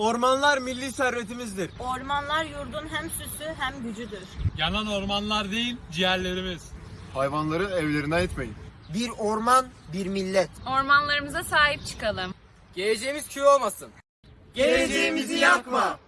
Ormanlar milli servetimizdir. Ormanlar yurdun hem süsü hem gücüdür. Yanan ormanlar değil, ciğerlerimiz. Hayvanları evlerine etmeyin. Bir orman, bir millet. Ormanlarımıza sahip çıkalım. Geleceğimiz köy olmasın. Geleceğimizi yakma.